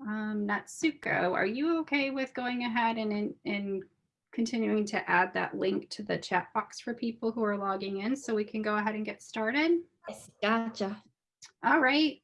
Um, Natsuko, are you okay with going ahead and, and continuing to add that link to the chat box for people who are logging in so we can go ahead and get started? Yes, gotcha. All right.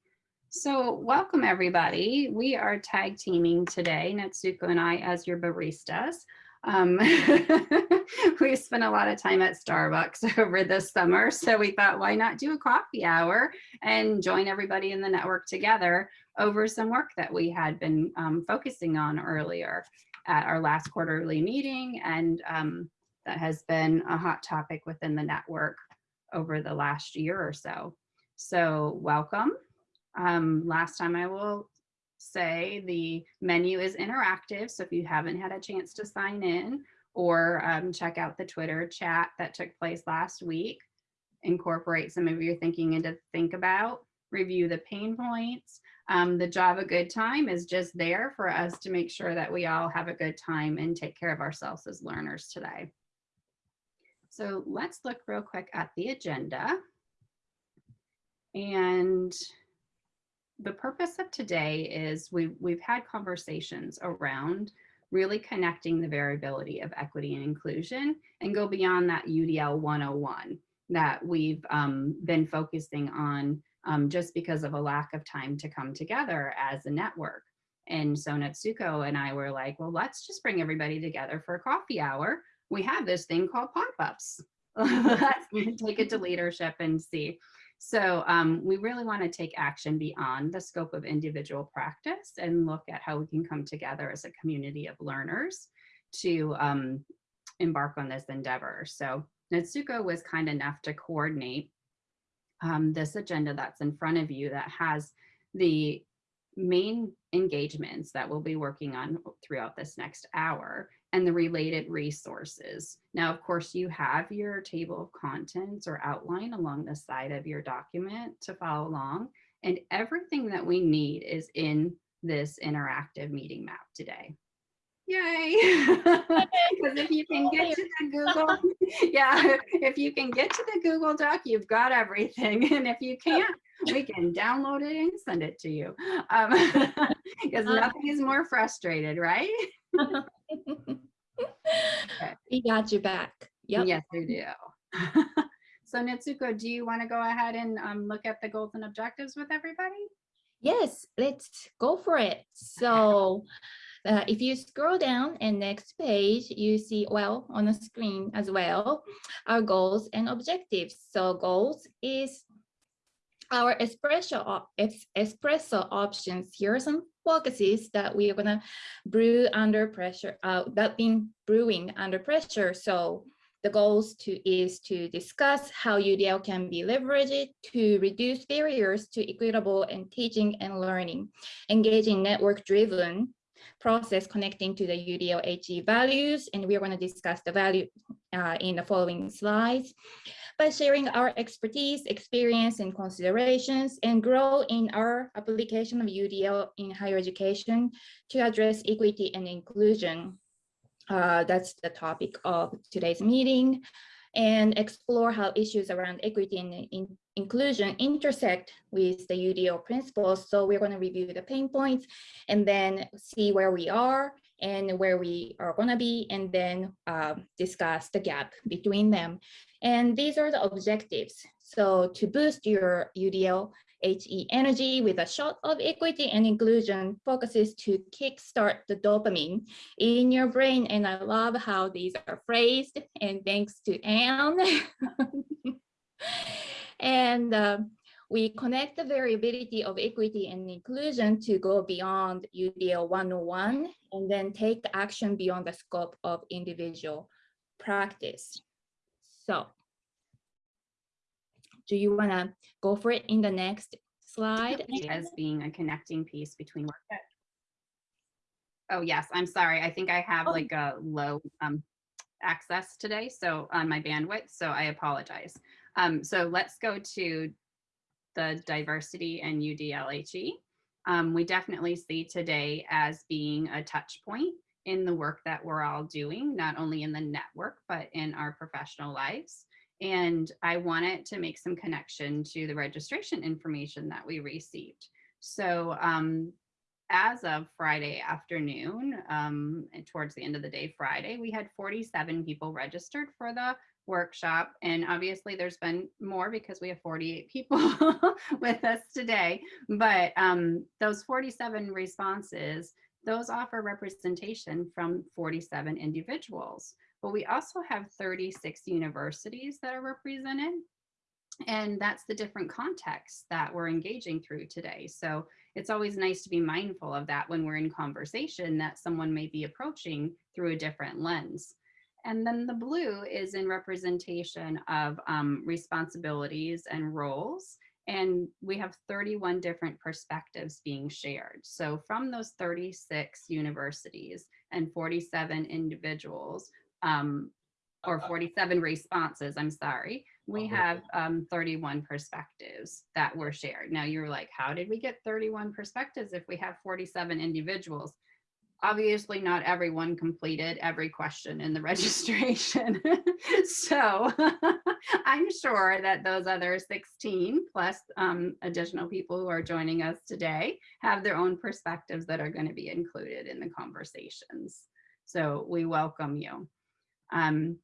So welcome everybody. We are tag teaming today, Natsuko and I as your baristas. Um, we spent a lot of time at Starbucks over this summer, so we thought, why not do a coffee hour and join everybody in the network together over some work that we had been um, focusing on earlier at our last quarterly meeting, and um, that has been a hot topic within the network over the last year or so. So welcome. Um, last time I will say the menu is interactive. So if you haven't had a chance to sign in or um, check out the Twitter chat that took place last week, incorporate some of your thinking into think about, review the pain points. Um, the Java Good Time is just there for us to make sure that we all have a good time and take care of ourselves as learners today. So let's look real quick at the agenda. And the purpose of today is we've, we've had conversations around really connecting the variability of equity and inclusion and go beyond that UDL 101 that we've um, been focusing on um, just because of a lack of time to come together as a network. And so Natsuko and I were like, well, let's just bring everybody together for a coffee hour. We have this thing called pop-ups. let's take it to leadership and see. So um, we really want to take action beyond the scope of individual practice and look at how we can come together as a community of learners to um, embark on this endeavor. So Natsuko was kind enough to coordinate um, this agenda that's in front of you that has the main engagements that we'll be working on throughout this next hour and the related resources. Now, of course, you have your table of contents or outline along the side of your document to follow along. And everything that we need is in this interactive meeting map today. Yay! Because if you can get to the Google, yeah, if you can get to the Google Doc, you've got everything. And if you can't, we can download it and send it to you. Because um, nothing is more frustrated, right? Okay. We got you back. Yep. Yes, we do. so Natsuko, do you want to go ahead and um, look at the goals and objectives with everybody? Yes, let's go for it. So uh, if you scroll down and next page, you see, well, on the screen as well, our goals and objectives. So goals is our espresso, espresso options. Here are some focuses that we are gonna brew under pressure, uh, that been brewing under pressure. So the goals to is to discuss how UDL can be leveraged to reduce barriers to equitable and teaching and learning, engaging network-driven process connecting to the UDL HE values, and we're going to discuss the value uh, in the following slides by sharing our expertise, experience, and considerations, and grow in our application of UDL in higher education to address equity and inclusion. Uh, that's the topic of today's meeting and explore how issues around equity and in inclusion intersect with the UDL principles. So we're going to review the pain points and then see where we are and where we are going to be and then um, discuss the gap between them. And these are the objectives. So to boost your UDL HE energy with a shot of equity and inclusion focuses to kickstart the dopamine in your brain. And I love how these are phrased and thanks to Anne. and uh, we connect the variability of equity and inclusion to go beyond UDL 101 and then take action beyond the scope of individual practice. So do you want to go for it in the next slide? As being a connecting piece between work. Oh, yes, I'm sorry. I think I have oh. like a low um, access today, so on my bandwidth, so I apologize. Um, so let's go to the diversity and UDLHE. Um, we definitely see today as being a touch point in the work that we're all doing, not only in the network, but in our professional lives. And I wanted to make some connection to the registration information that we received. So um, as of Friday afternoon, um, towards the end of the day Friday, we had 47 people registered for the workshop. And obviously there's been more because we have 48 people with us today. But um, those 47 responses, those offer representation from 47 individuals. But we also have 36 universities that are represented. And that's the different contexts that we're engaging through today. So it's always nice to be mindful of that when we're in conversation that someone may be approaching through a different lens. And then the blue is in representation of um, responsibilities and roles. And we have 31 different perspectives being shared. So from those 36 universities and 47 individuals, um, or 47 responses, I'm sorry, we have um, 31 perspectives that were shared. Now you're like, how did we get 31 perspectives if we have 47 individuals? Obviously not everyone completed every question in the registration. so I'm sure that those other 16 plus um, additional people who are joining us today have their own perspectives that are gonna be included in the conversations. So we welcome you. Um,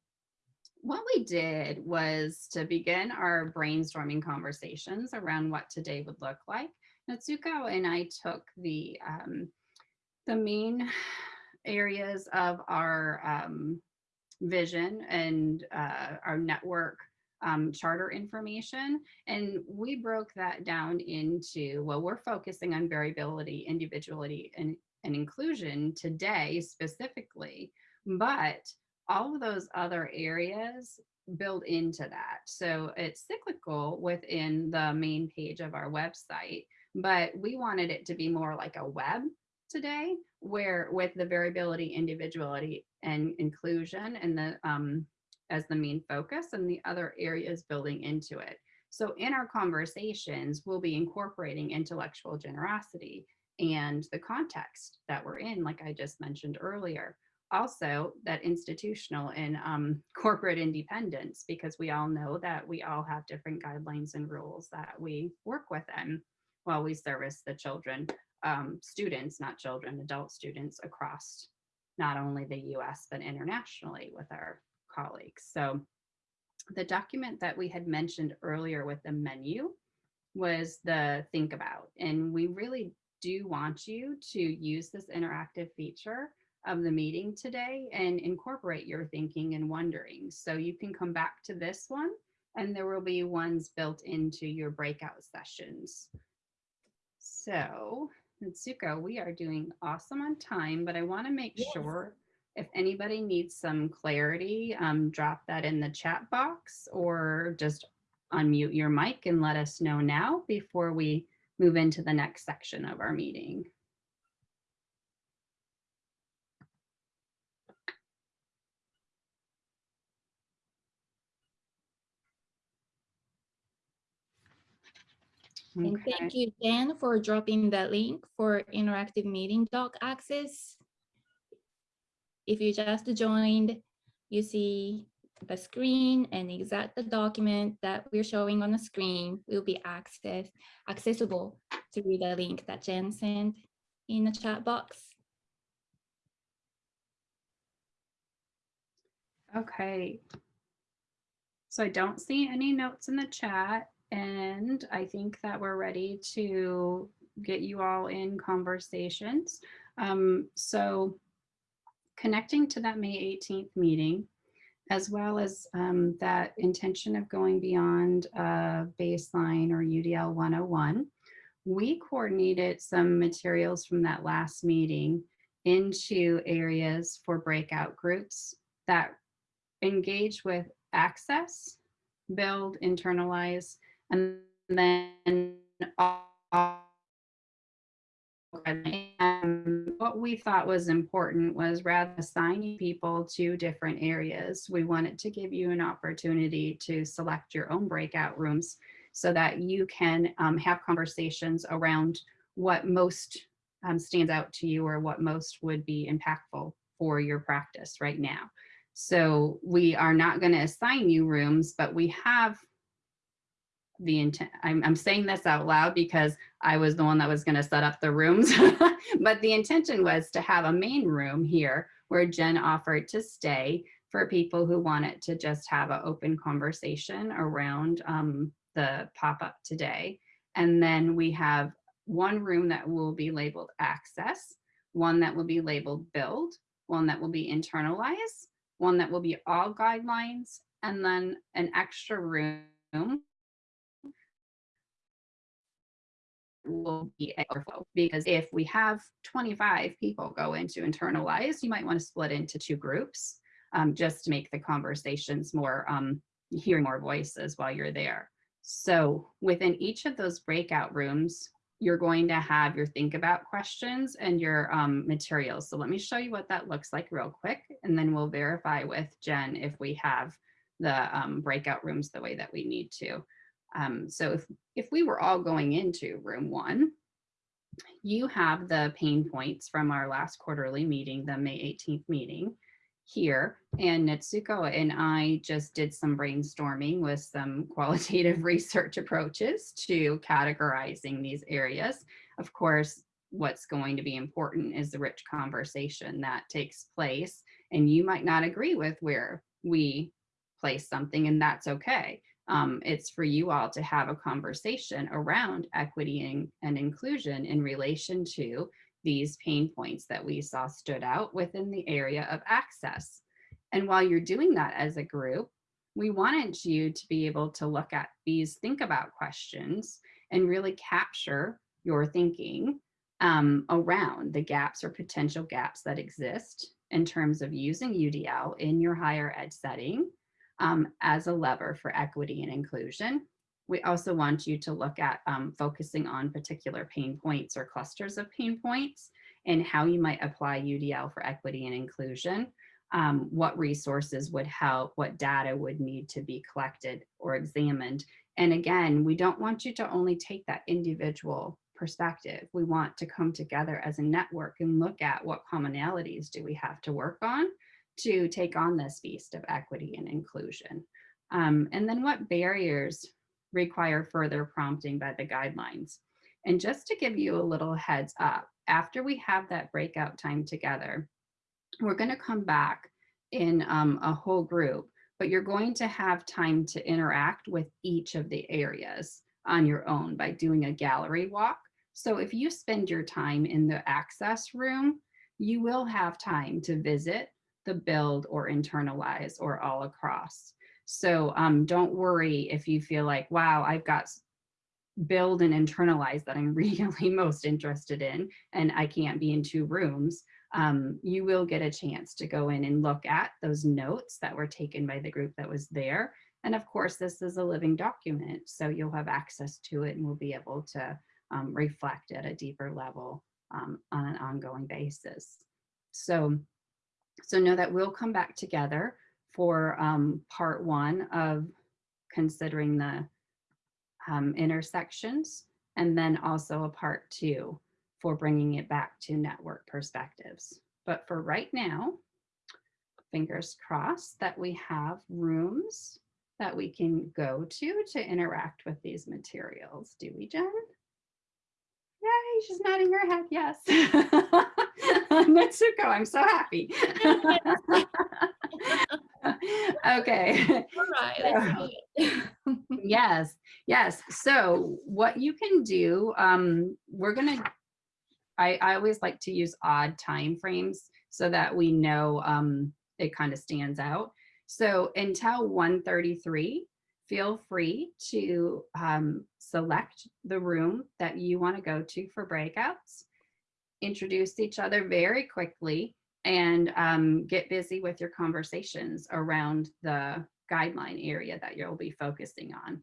what we did was to begin our brainstorming conversations around what today would look like. Natsuko and I took the, um, the main areas of our um, vision and uh, our network um, charter information. And we broke that down into, well, we're focusing on variability, individuality, and, and inclusion today specifically, but all of those other areas build into that. So it's cyclical within the main page of our website, but we wanted it to be more like a web today where with the variability, individuality and inclusion and the um, as the main focus and the other areas building into it. So in our conversations, we'll be incorporating intellectual generosity and the context that we're in, like I just mentioned earlier also that institutional and um, corporate independence, because we all know that we all have different guidelines and rules that we work within while we service the children, um, students, not children, adult students across not only the US, but internationally with our colleagues. So the document that we had mentioned earlier with the menu was the think about, and we really do want you to use this interactive feature of the meeting today and incorporate your thinking and wondering. So you can come back to this one and there will be ones built into your breakout sessions. So Natsuko, we are doing awesome on time, but I want to make yes. sure if anybody needs some clarity, um, drop that in the chat box or just unmute your mic and let us know now before we move into the next section of our meeting. And thank you, Dan, for dropping the link for interactive meeting doc access. If you just joined, you see the screen and exact the document that we're showing on the screen will be access accessible through the link that Jen sent in the chat box. Okay. So I don't see any notes in the chat. And I think that we're ready to get you all in conversations. Um, so connecting to that May 18th meeting, as well as um, that intention of going beyond uh, baseline or UDL 101, we coordinated some materials from that last meeting into areas for breakout groups that engage with access, build, internalize, and then what we thought was important was rather assigning people to different areas, we wanted to give you an opportunity to select your own breakout rooms so that you can um, have conversations around what most um, stands out to you or what most would be impactful for your practice right now. So we are not going to assign you rooms, but we have the intent, I'm, I'm saying this out loud because I was the one that was gonna set up the rooms. But the intention was to have a main room here where Jen offered to stay for people who wanted to just have an open conversation around um, the pop-up today. And then we have one room that will be labeled access, one that will be labeled build, one that will be internalize, one that will be all guidelines, and then an extra room will be overflow because if we have 25 people go into internalize, you might want to split into two groups um, just to make the conversations more, um, hear more voices while you're there. So within each of those breakout rooms, you're going to have your think about questions and your um, materials. So let me show you what that looks like real quick, and then we'll verify with Jen if we have the um, breakout rooms the way that we need to. Um, so if, if we were all going into room one, you have the pain points from our last quarterly meeting, the May 18th meeting here. And Natsuko and I just did some brainstorming with some qualitative research approaches to categorizing these areas. Of course, what's going to be important is the rich conversation that takes place. And you might not agree with where we place something and that's okay. Um, it's for you all to have a conversation around equity and, inclusion in relation to these pain points that we saw stood out within the area of access. And while you're doing that as a group, we wanted you to be able to look at these think about questions and really capture your thinking um, around the gaps or potential gaps that exist in terms of using UDL in your higher ed setting um, as a lever for equity and inclusion. We also want you to look at um, focusing on particular pain points or clusters of pain points and how you might apply UDL for equity and inclusion. Um, what resources would help, what data would need to be collected or examined. And again, we don't want you to only take that individual perspective. We want to come together as a network and look at what commonalities do we have to work on to take on this beast of equity and inclusion. Um, and then what barriers require further prompting by the guidelines. And just to give you a little heads up, after we have that breakout time together, we're going to come back in um, a whole group, but you're going to have time to interact with each of the areas on your own by doing a gallery walk. So if you spend your time in the access room, you will have time to visit the build or internalize or all across. So um, don't worry if you feel like, wow, I've got build and internalize that I'm really most interested in, and I can't be in two rooms. Um, you will get a chance to go in and look at those notes that were taken by the group that was there. And of course, this is a living document, so you'll have access to it and we'll be able to um, reflect at a deeper level um, on an ongoing basis. So, so know that we'll come back together for um, part one of considering the um, intersections, and then also a part two for bringing it back to network perspectives. But for right now, fingers crossed that we have rooms that we can go to to interact with these materials. Do we, Jen? Yay, she's nodding her head, yes. Natsuko, I'm so happy. okay. All right. yes, yes. So what you can do, um, we're gonna, I, I always like to use odd time frames so that we know um, it kind of stands out. So until 133, feel free to um, select the room that you want to go to for breakouts, introduce each other very quickly, and um, get busy with your conversations around the guideline area that you'll be focusing on.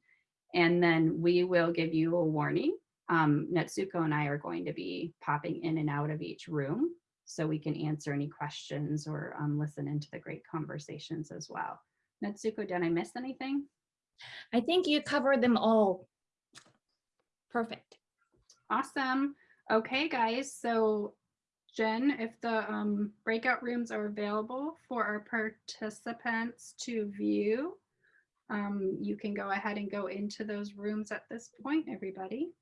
And then we will give you a warning. Um, Natsuko and I are going to be popping in and out of each room so we can answer any questions or um, listen into the great conversations as well. Natsuko, did I miss anything? I think you covered them all. Perfect. Awesome. Okay, guys. So Jen, if the um, breakout rooms are available for our participants to view, um, you can go ahead and go into those rooms at this point, everybody.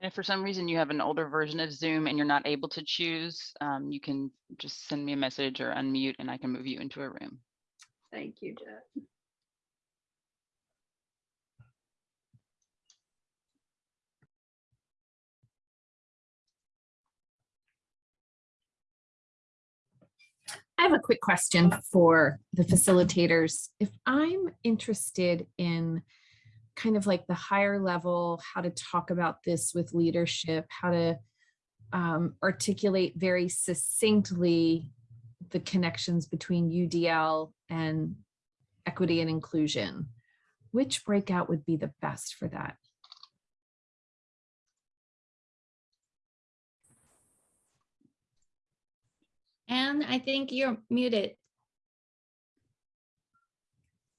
And if for some reason you have an older version of Zoom and you're not able to choose, um, you can just send me a message or unmute and I can move you into a room. Thank you, Jet. I have a quick question for the facilitators. If I'm interested in kind of like the higher level, how to talk about this with leadership, how to um, articulate very succinctly the connections between UDL and equity and inclusion, which breakout would be the best for that? And I think you're muted.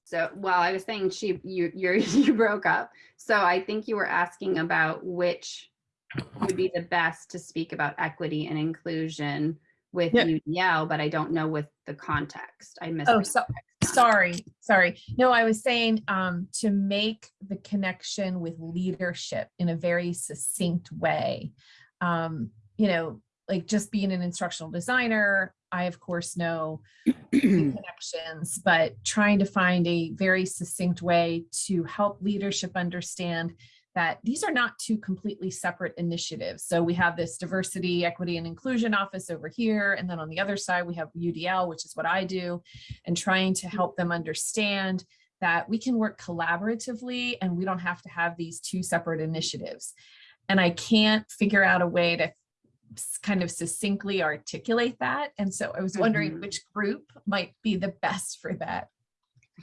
So, well, I was saying she, you, you're, you broke up. So I think you were asking about which would be the best to speak about equity and inclusion with Yeah. UDL, but I don't know with the context. I missed. Oh, so, sorry, sorry. No, I was saying um, to make the connection with leadership in a very succinct way. Um, you know, like just being an instructional designer, I of course know connections, but trying to find a very succinct way to help leadership understand that these are not two completely separate initiatives. So we have this diversity, equity, and inclusion office over here. And then on the other side, we have UDL, which is what I do, and trying to help them understand that we can work collaboratively and we don't have to have these two separate initiatives. And I can't figure out a way to kind of succinctly articulate that. And so I was wondering Mhm. which group might be the best for that.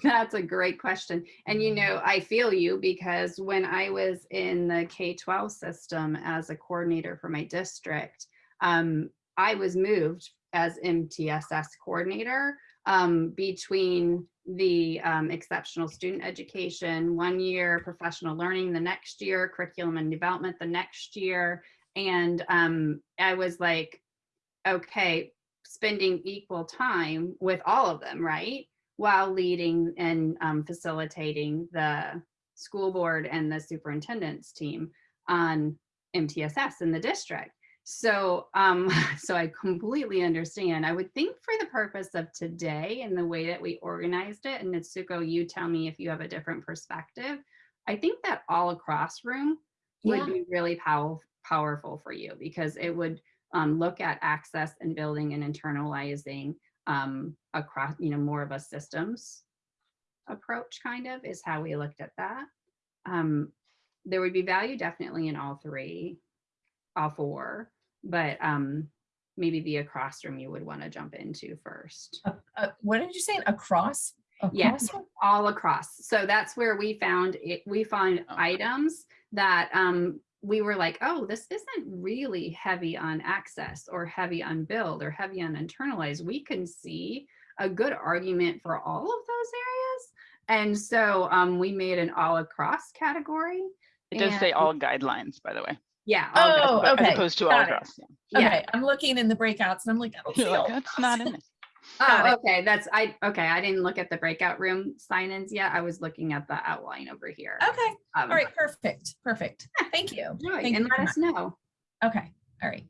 That's a great question. And you know, I feel you because when I was in the K-12 system as a coordinator for my district, um, I was moved as MTSS coordinator um, between the um, exceptional student education, one year professional learning, the next year curriculum and development, the next year. And um, I was like, okay, spending equal time with all of them, right? while leading and um, facilitating the school board and the superintendent's team on MTSS in the district. So, um, so I completely understand. I would think for the purpose of today and the way that we organized it, and Natsuko, you tell me if you have a different perspective. I think that all across room would Yeah. be really pow- powerful for you because it would um, look at access and building and internalizing um, across, you know, more of a systems approach kind of is how we looked at that. Um, there would be value definitely in all three, all four, but um, maybe the across room you would want to jump into first. Uh, uh, what did you say? Across? Across? all across. So that's where we found it. We found Oh. items that um, we were like, oh, this isn't really heavy on access or heavy on build or heavy on internalize. We can see a good argument for all of those areas. And so um, we made an all across category. It does say all guidelines, by the way, Yeah. all good. Oh, as okay. opposed to all got it. across. yeah. Yeah. Okay, I'm looking in the breakouts and I'm like, I don't see You're like, That's across." not in it. Oh, okay. That's I okay. I didn't look at the breakout room sign-ins yet. I was looking at the outline over here. Okay, Um, all right, perfect, perfect. Thank you. Thank and you let us know. Okay, all right.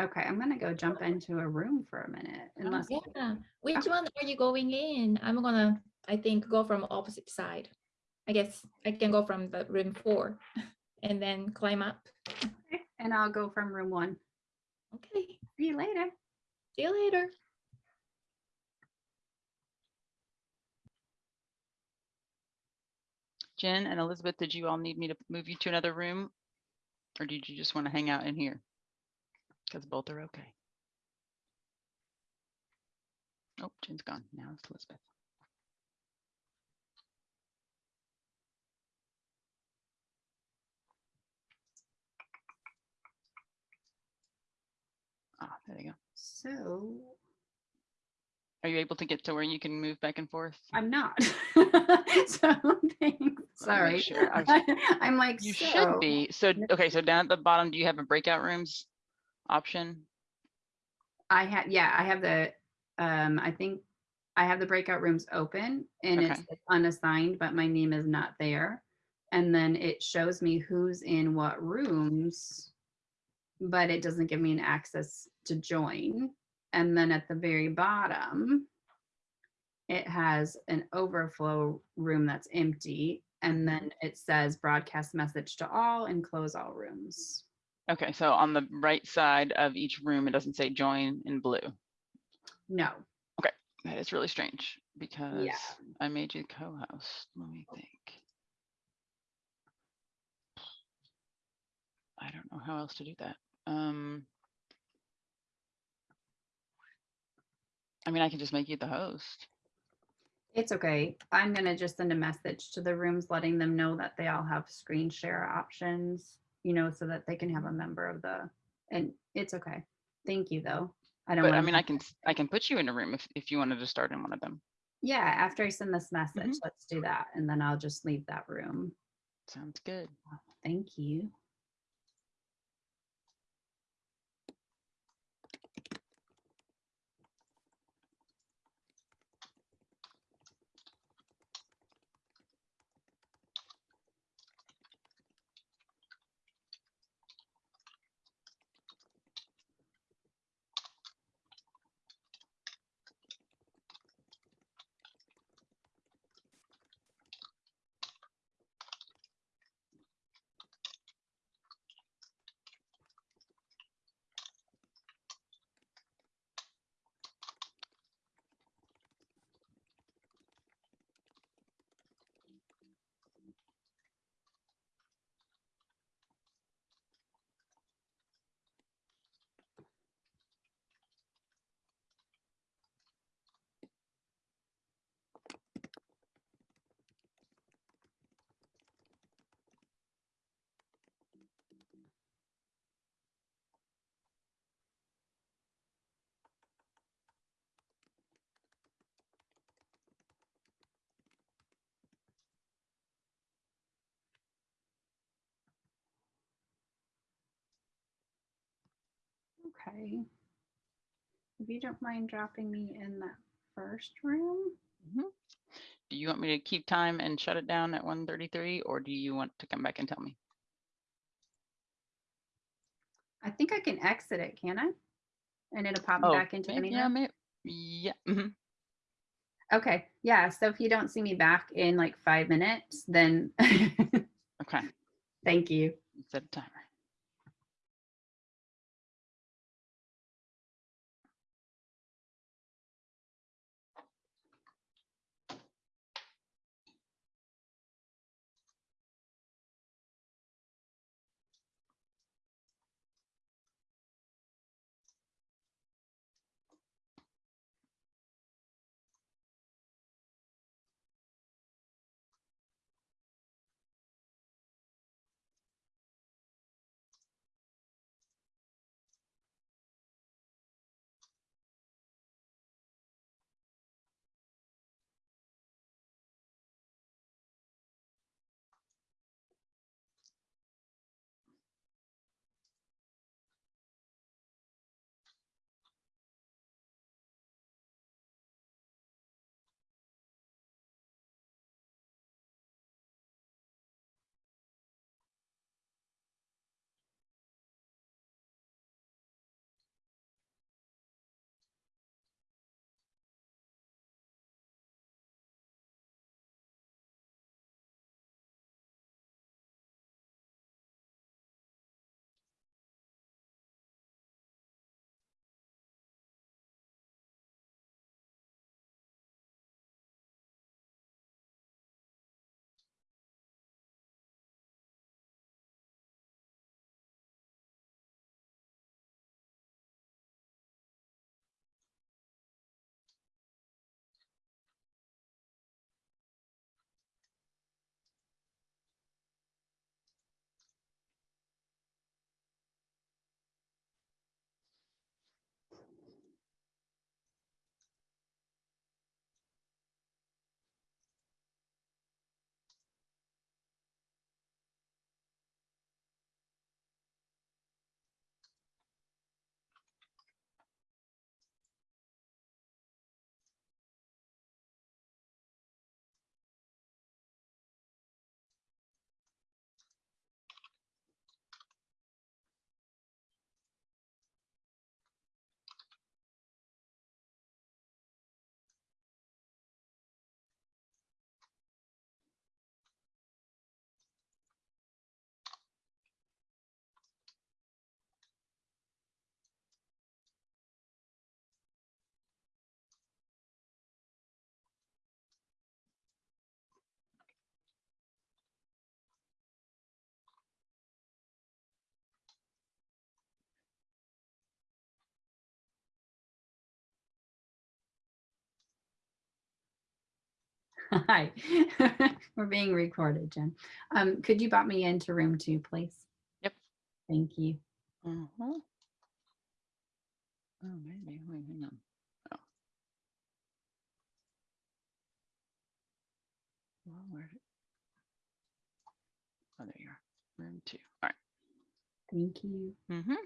Okay, I'm gonna go jump into a room for a minute unless, Yeah. Which Okay. one are you going in? I'm gonna, I think, go from opposite side. I guess I can go from the room four and then climb up. Okay, and I'll go from room one. Okay, See you later. See you later. Jen and Elizabeth, did you all need me to move you to another room? Or did you just want to hang out in here? Because both are okay. Oh, Jen's gone. Now it's Elizabeth. Ah, there you go. So Are you able to get to where you can move back and forth? I'm not. So thanks, sorry. sure. I'm like, You so, should be. So, okay, so down at the bottom, do you have a breakout rooms option? I had, yeah, I have the, um, I think I have the breakout rooms open and Okay. it's unassigned, but my name is not there. And then it shows me who's in what rooms, but it doesn't give me an access to join. And then at the very bottom, it has an overflow room that's empty. And then it says broadcast message to all and close all rooms. Okay, so on the right side of each room, it doesn't say join in blue. No, Okay, That is really strange because I made you co-host. Let me think. I don't know how else to do that. Um. I mean, I can just make you the host. It's okay. I'm gonna just send a message to the rooms letting them know that they all have screen share options, you know, so that they can have a member of the, and it's okay. Thank you, though. I don't. But I mean, I can, I can put you in a room if, if you wanted to start in one of them. Yeah, after I send this message, Mhm. let's do that. And then I'll just leave that room. Sounds good. Thank you. Okay. If you don't mind dropping me in that first room. Do you want me to keep time and shut it down at 1.33 or do you want to come back and tell me? I think I can exit it, can I? And it'll pop Oh, back into maybe- any yeah, room? may- yeah, mhm. Okay, yeah, so if you don't see me back in like five minutes, then okay, thank you. set a timer. Hi, we're being recorded, Jen. Um, could you bot me into room two, please? Yep. Thank you. Mhm. Oh, maybe, wait, hang on. Oh. Well, where? Oh, there you are. Room two. All Thank you. right. Mhm.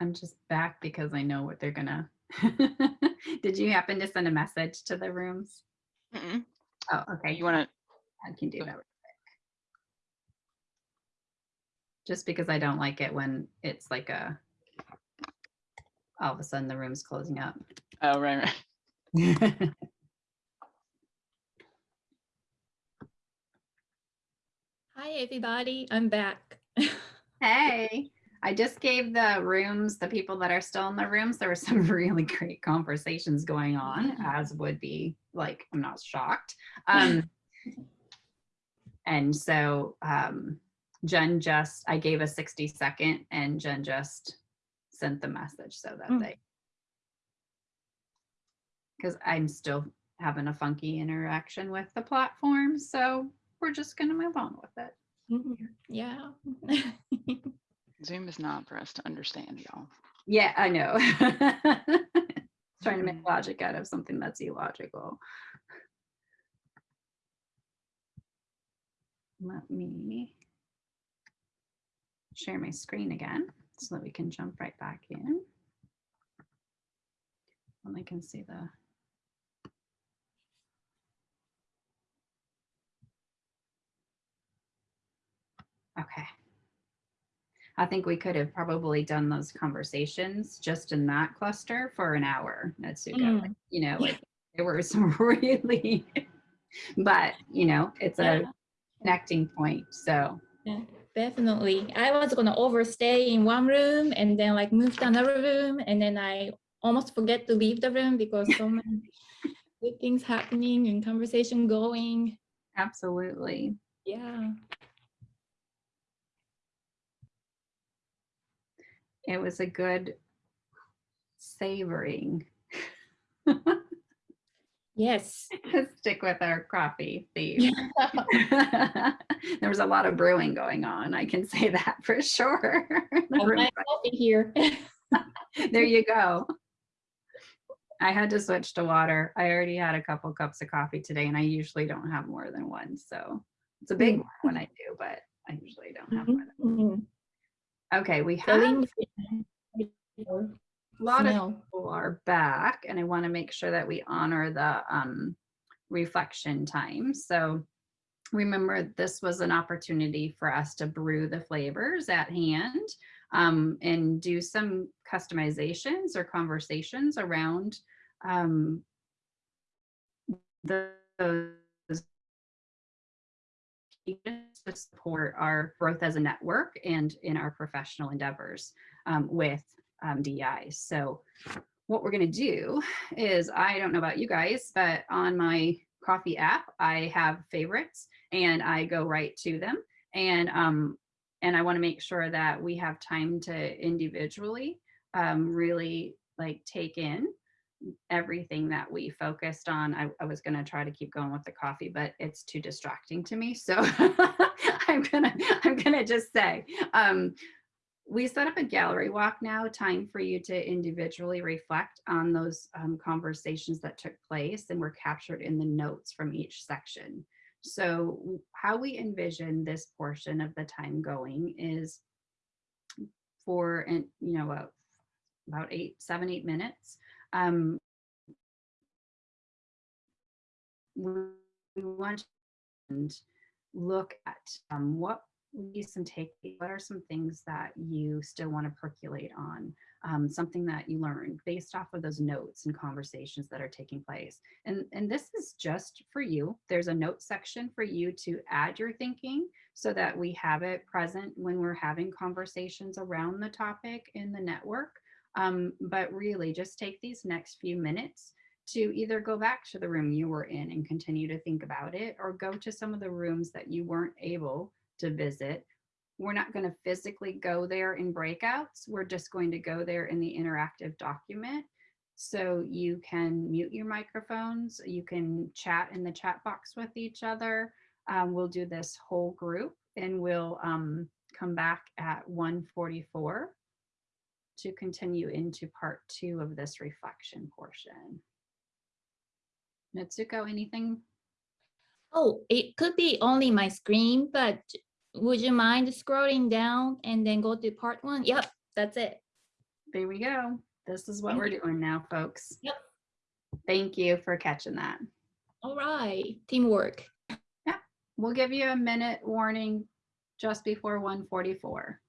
I'm just back because I know what they're gonna Did you happen to send a message to the rooms? Mm-mm. Oh, okay. You want to, I can do that. real quick. Just because I don't like it when it's like a, all of a sudden the room's closing up. oh, right, right. Hi, everybody. I'm back. Hey, I just gave the rooms, the people that are still in the rooms, there were some really great conversations going on, as would be like, I'm not shocked. Um, and so um, Jen just, I gave a 60 second and Jen just sent the message so that Mm. they, because I'm still having a funky interaction with the platform, so we're just gonna move on with it. Mhm. Yeah. Zoom is not for us to understand, y'all. Yeah, I know. Trying to make mm-hmm. logic out of something that's illogical. Let me share my screen again so that we can jump right back in. And I can see the. Okay. I think we could have probably done those conversations just in that cluster for an hour at. Mm. You know, like there were some really, but you know, it's a connecting point. So Yeah, definitely. I was gonna overstay in one room and then like move to another room and then I almost forget to leave the room because so many good things happening and conversation going. absolutely. Yeah. It was a good savoring. Yes. Stick with our coffee theme. there was a lot of brewing going on. I can say that for sure. The I room- coffee here. there you go. I had to switch to water. I already had a couple cups of coffee today, and I usually don't have more than one. So it's a big Mm. one when I do, but I usually don't have more. Than Mhm. Okay, we have a lot of people are back and I want to make sure that we honor the um, reflection time. So remember, this was an opportunity for us to brew the flavors at hand um, and do some customizations or conversations around um, the- those to support our growth as a network and in our professional endeavors um, with um, DEI. So what we're going to do is, I don't know about you guys, but on my coffee app, I have favorites and I go right to them. And um, and I want to make sure that we have time to individually um, really like take in everything that we focused on. I, I was going to try to keep going with the coffee, but it's too distracting to me. So I'm gonna I'm gonna just say um, we set up a gallery walk now, time for you to individually reflect on those um, conversations that took place and were captured in the notes from each section. So how we envision this portion of the time going is for, and you know, uh, about eight, seven, eight minutes. Um, we want to look at um, what would be some take what are some things that you still want to percolate on um, something that you learned based off of those notes and conversations that are taking place. And and this is just for you. There's a note section for you to add your thinking so that we have it present when we're having conversations around the topic in the network um, but really just take these next few minutes to either go back to the room you were in and continue to think about it or go to some of the rooms that you weren't able to visit. We're not going to physically go there in breakouts. We're just going to go there in the interactive document. So you can mute your microphones, you can chat in the chat box with each other. Um, we'll do this whole group and we'll um, come back at 144 to continue into part two of this reflection portion. Natsuko, anything? Oh, it could be only my screen, but would you mind scrolling down and then go to part one? Yep, that's it. There we go. This is what Thank we're you. doing now, folks. Yep. Thank you for catching that. All right, teamwork. Yeah, we'll give you a minute warning just before 144.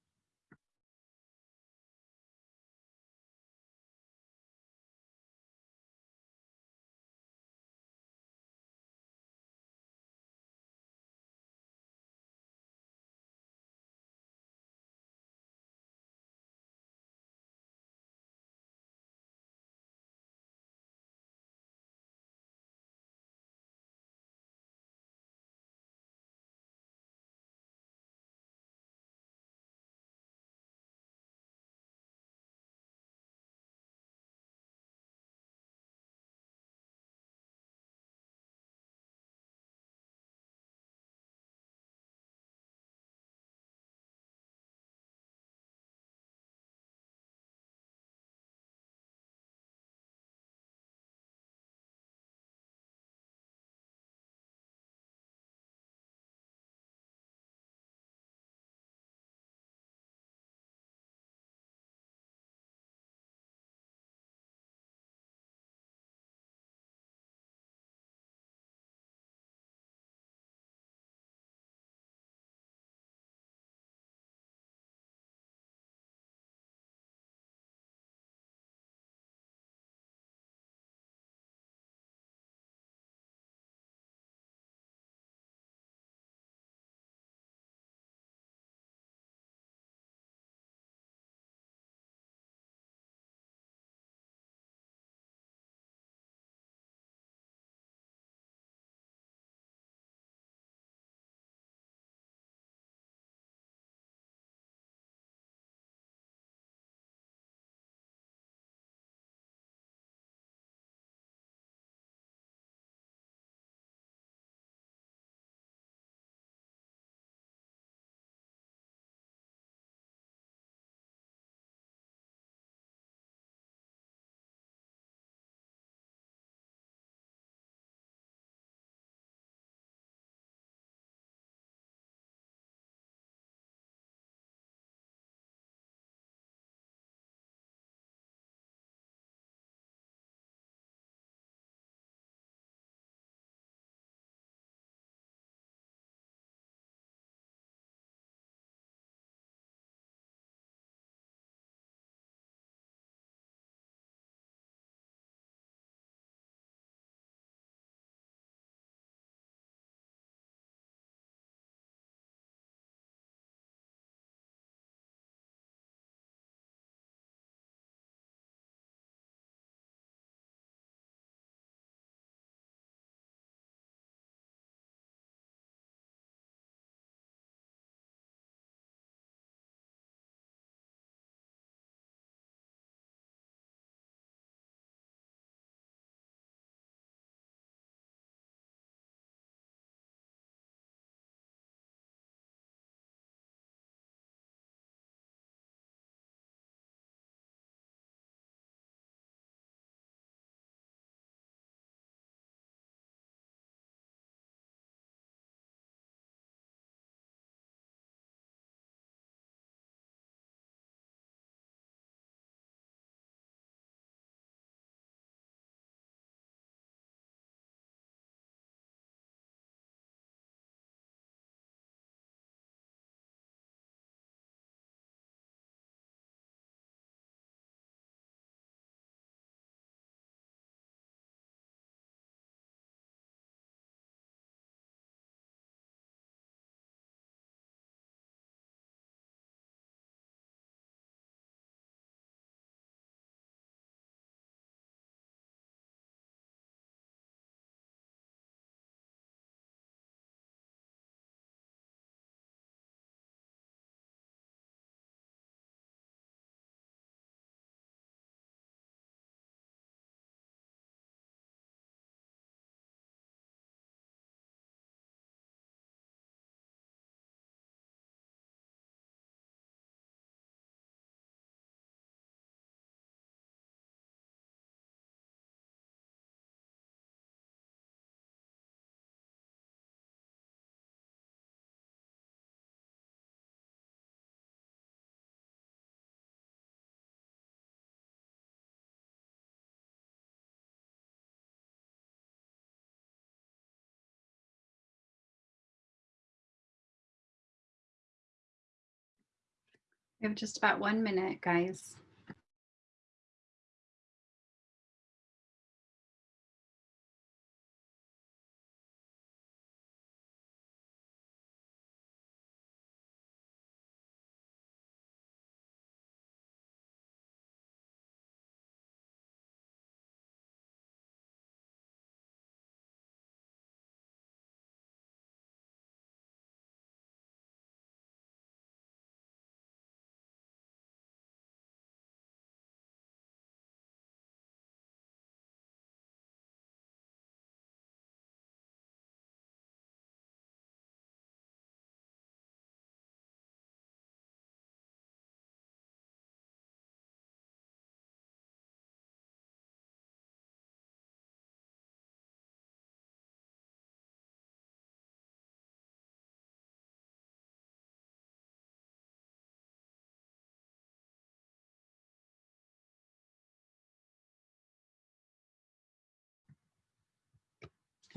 Have just about one minute, guys.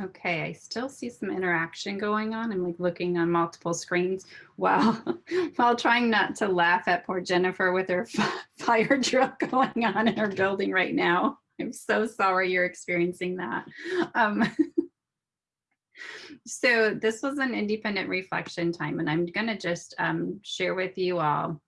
Okay, I still see some interaction going on. I'm like looking on multiple screens while while trying not to laugh at poor Jennifer with her fire drill going on in her building right now. I'm so sorry you're experiencing that. Um, so this was an independent reflection time, and I'm gonna just um, share with you all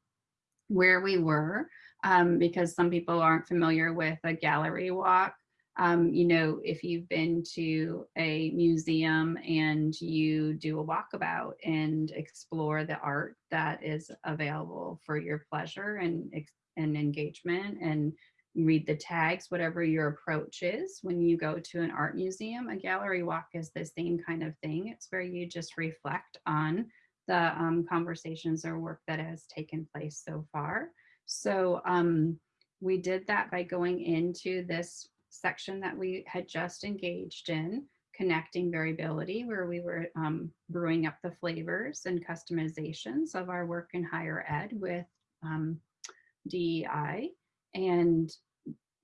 where we were um, because some people aren't familiar with a gallery walk um, you know, if you've been to a museum and you do a walkabout and explore the art that is available for your pleasure and, and engagement and read the tags, whatever your approach is when you go to an art museum, a gallery walk is the same kind of thing. It's where you just reflect on the um, conversations or work that has taken place so far. So um, we did that by going into this section that we had just engaged in, connecting variability, where we were um, brewing up the flavors and customizations of our work in higher ed with um, DEI. And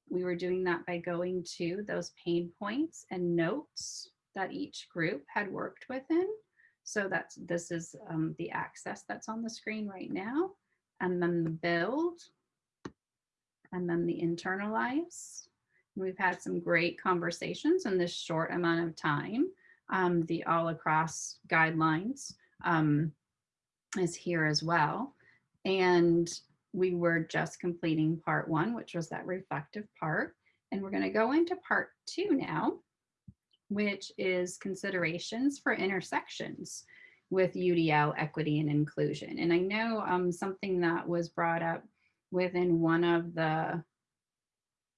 we were doing that by going to those pain points and notes that each group had worked within. So that's this is um, the access that's on the screen right now. And then the build, and then the internalize, We've had some great conversations in this short amount of time. Um, the all across guidelines um, is here as well. And we were just completing part one, which was that reflective part. And we're going to go into part two now, which is considerations for intersections with UDL equity and inclusion. And I know um, something that was brought up within one of the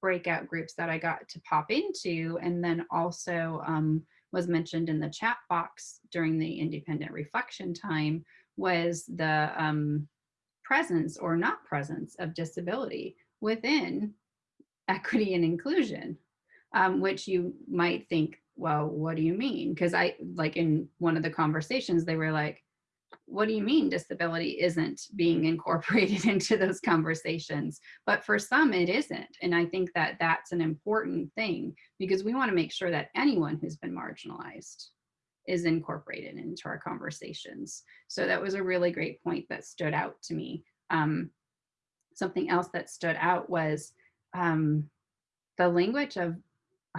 breakout groups that I got to pop into and then also um, was mentioned in the chat box during the independent reflection time was the um, presence or not presence of disability within equity and inclusion, um, which you might think, well, what do you mean? Because I, like in one of the conversations, they were like, what do you mean disability isn't being incorporated into those conversations? But for some, it isn't. And I think that that's an important thing because we want to make sure that anyone who's been marginalized is incorporated into our conversations. So that was a really great point that stood out to me. Um, something else that stood out was um, the language of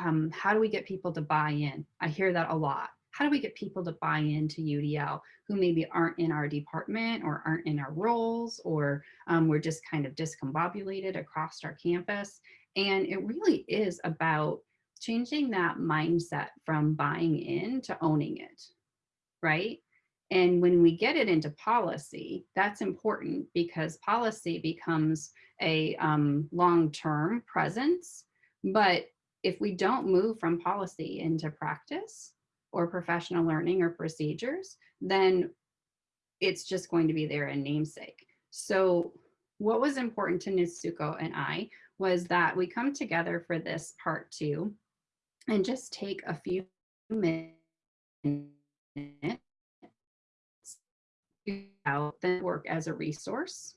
um, how do we get people to buy in? I hear that a lot how do we get people to buy into UDL who maybe aren't in our department or aren't in our roles or um, we're just kind of discombobulated across our campus. And it really is about changing that mindset from buying in to owning it, right? And when we get it into policy, that's important because policy becomes a um, long-term presence. But if we don't move from policy into practice, or professional learning or procedures, then it's just going to be there in namesake. So what was important to Natsuko and I was that we come together for this part two and just take a few minutes out the work as a resource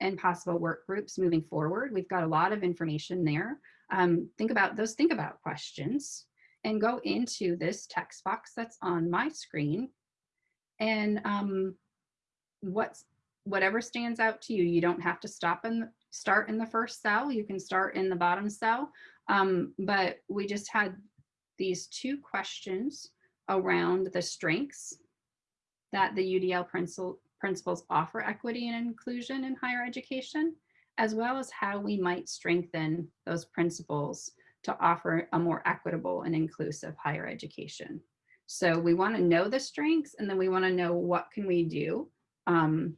and possible work groups moving forward. We've got a lot of information there. Um, think about those think about questions and go into this text box that's on my screen. And um, what's whatever stands out to you. You don't have to stop and start in the first cell. You can start in the bottom cell. Um, but we just had these two questions around the strengths that the UDL principles offer equity and inclusion in higher education, as well as how we might strengthen those principles to offer a more equitable and inclusive higher education. So we want to know the strengths and then we want to know what can we do um,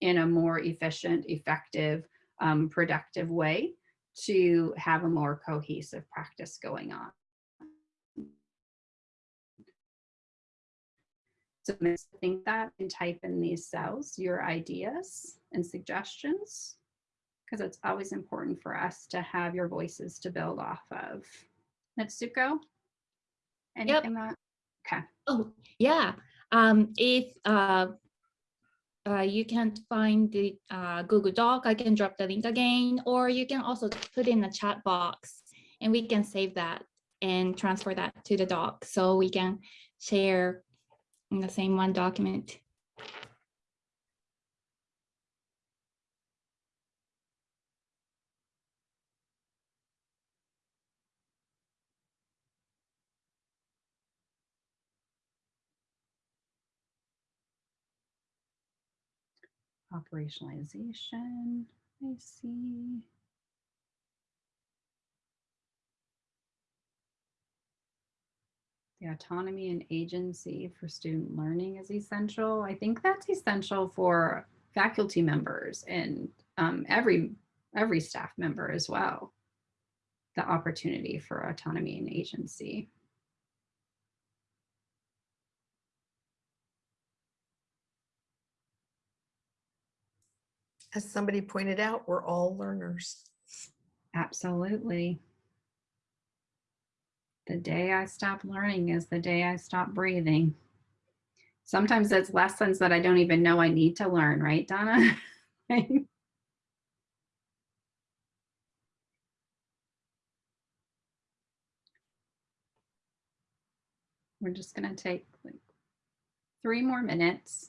in a more efficient, effective, um, productive way to have a more cohesive practice going on. So think that and type in these cells your ideas and suggestions because it's always important for us to have your voices to build off of. Natsuko, anything that? Okay. Oh, yeah. Um, if uh, uh, you can't find the uh, Google Doc, I can drop the link again, or you can also put in the chat box and we can save that and transfer that to the doc so we can share in the same one document. Operationalization, I see. The autonomy and agency for student learning is essential. I think that's essential for faculty members and um, every every staff member as well. The opportunity for autonomy and agency. As somebody pointed out, we're all learners. Absolutely. The day I stop learning is the day I stop breathing. Sometimes it's lessons that I don't even know I need to learn, right, Donna? We're just going to take like three more minutes.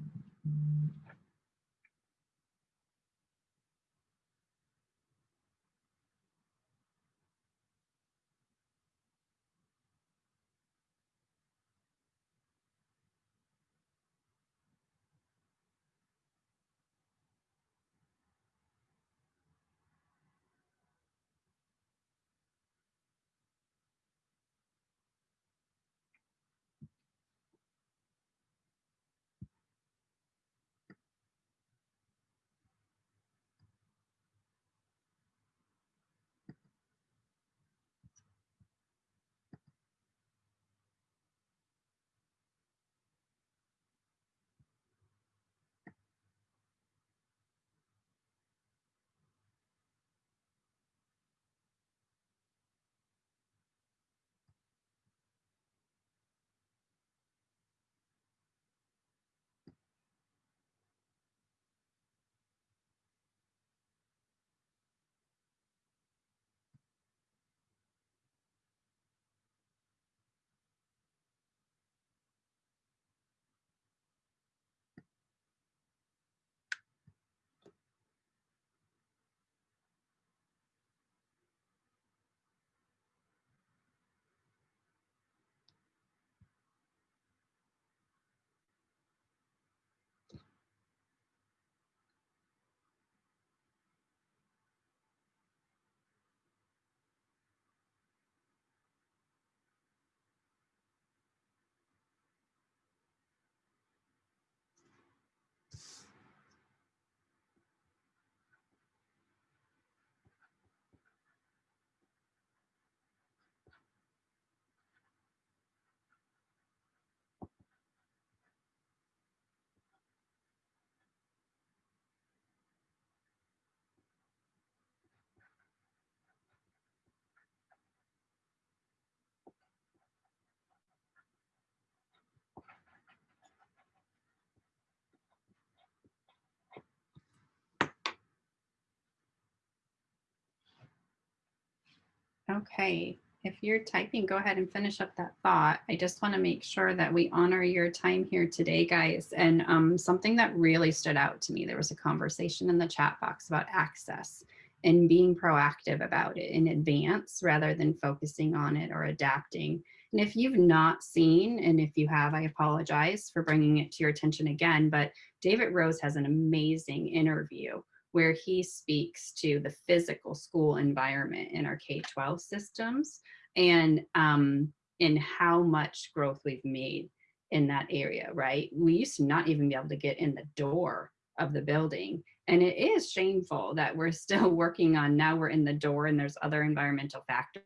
Okay, if you're typing, go ahead and finish up that thought. I just want to make sure that we honor your time here today, guys. And um, something that really stood out to me, there was a conversation in the chat box about access and being proactive about it in advance rather than focusing on it or adapting. And if you've not seen, and if you have, I apologize for bringing it to your attention again, but David Rose has an amazing interview where he speaks to the physical school environment in our K-12 systems and um, in how much growth we've made in that area, right? We used to not even be able to get in the door of the building. And it is shameful that we're still working on, now we're in the door and there's other environmental factors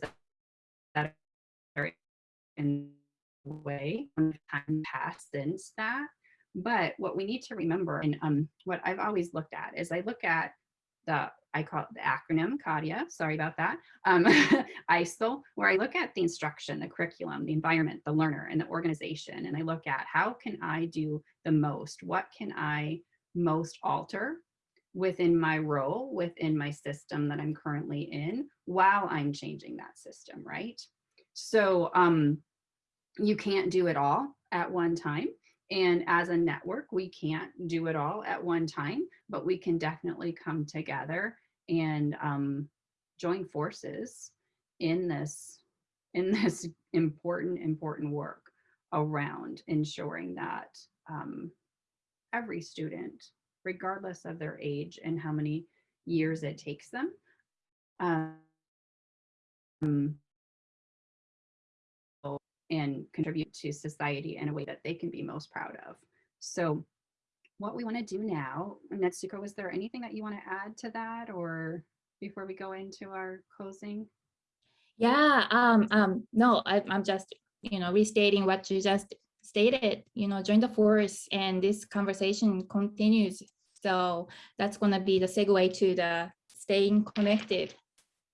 that, that are in the way, time passed since that. But what we need to remember, and um, what I've always looked at is I look at the, I call it the acronym, CADIA, sorry about that, um, ISIL, where I look at the instruction, the curriculum, the environment, the learner, and the organization, and I look at how can I do the most? What can I most alter within my role, within my system that I'm currently in, while I'm changing that system, right? So um, you can't do it all at one time. And as a network, we can't do it all at one time, but we can definitely come together and um, join forces in this, in this important, important work around ensuring that um, every student, regardless of their age and how many years it takes them, um, and contribute to society in a way that they can be most proud of. So what we want to do now, Natsuko, is there anything that you want to add to that or before we go into our closing? Yeah, um, um, no, I, I'm just, you know, restating what you just stated, you know, join the force and this conversation continues. So that's going to be the segue to the staying connected.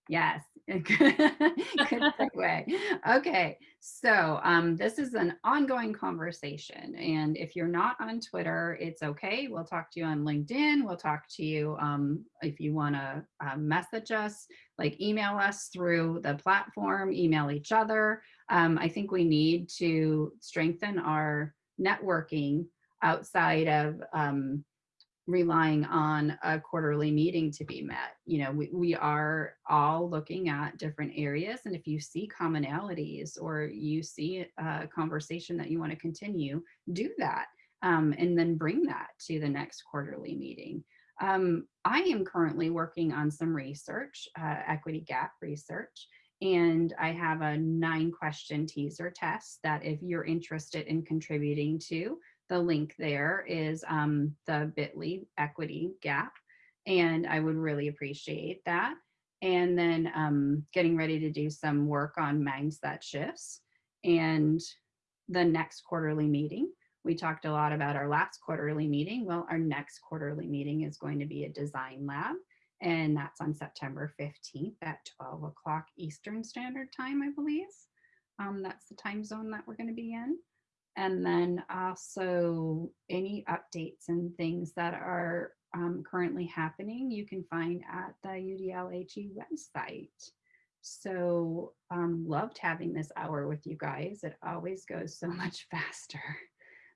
Yes, good segue. Okay, so um, this is an ongoing conversation. And if you're not on Twitter, it's okay. We'll talk to you on LinkedIn. We'll talk to you um, if you want to uh, message us, like email us through the platform, email each other. Um, I think we need to strengthen our networking outside of um, relying on a quarterly meeting to be met. You know, we, we are all looking at different areas. And if you see commonalities or you see a conversation that you want to continue, do that. Um, and then bring that to the next quarterly meeting. Um, I am currently working on some research, uh, equity gap research, and I have a nine question teaser test that if you're interested in contributing to, the link there is um, the bit.ly equity gap. And I would really appreciate that. And then um, getting ready to do some work on mindset shifts. And the next quarterly meeting, we talked a lot about our last quarterly meeting. Well, our next quarterly meeting is going to be a design lab. And that's on September 15th at 12 o'clock Eastern Standard Time, I believe. Um, that's the time zone that we're going to be in and then also any updates and things that are um, currently happening you can find at the UDLHE website. So um, loved having this hour with you guys. It always goes so much faster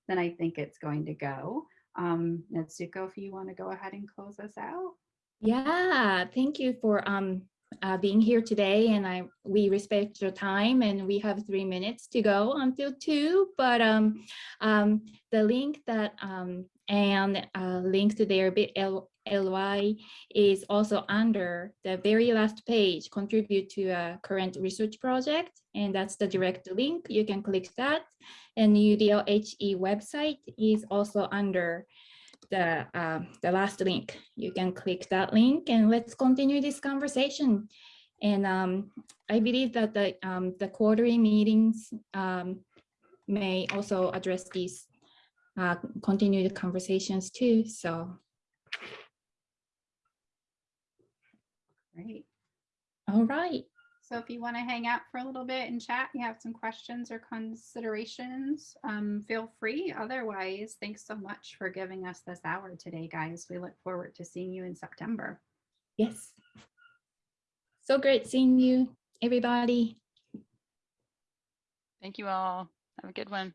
than I think it's going to go. Um, Natsuko, if you want to go ahead and close us out. Yeah, thank you for um, uh, being here today and I we respect your time and we have three minutes to go until two but um, um, the link that um, and uh, link to their bit.ly is also under the very last page. Contribute to a current research project and that's the direct link. You can click that and UDLHE website is also under the, uh, the last link. You can click that link and let's continue this conversation. And um, I believe that the, um, the quarterly meetings um, may also address these uh, continued conversations too. So Great. all right. So if you want to hang out for a little bit and chat, you have some questions or considerations, um, feel free. Otherwise, thanks so much for giving us this hour today, guys. We look forward to seeing you in September. Yes. So great seeing you. everybody. Thank you all. Have a good one.